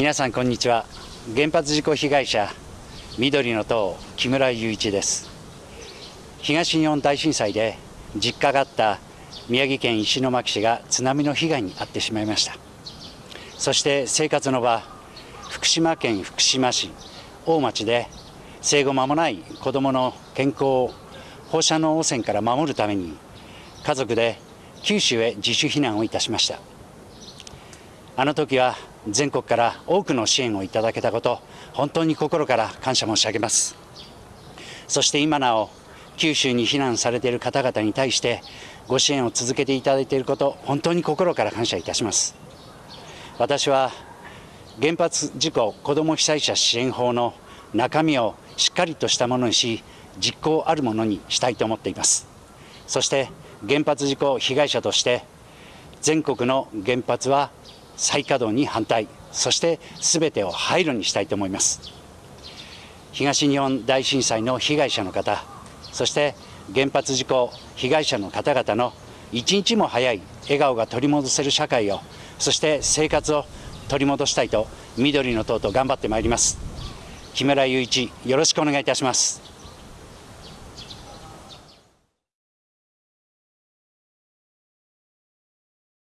皆さんこんにちは。原発事故被害者緑の党木村雄一です。東日本大震災で実家があった宮城県石巻市が津波の被害に遭ってしまいました。そして生活の場福島県福島市大町で生後間もない子どもの健康を放射能汚染から守るために家族で九州へ自主避難をいたしました。あの時は全国から多くの支援をいただけたこと本当に心から感謝申し上げます。そして今なお九州に避難されている方々に対してご支援を続けていただいていること本当に心から感謝いたします。私は原発事故子ども被災者支援法の中身をしっかりとしたものにし実行あるものにしたいと思っています。そして原発事故被害者として全国の原発は再稼働に反対。そして全てを廃炉にしたいと思います。東日本大震災の被害者の方そして原発事故被害者の方々の一日も早い笑顔が取り戻せる社会をそして生活を取り戻したいと緑の党と頑張ってまいります。木村雄一よろしくお願いいたします。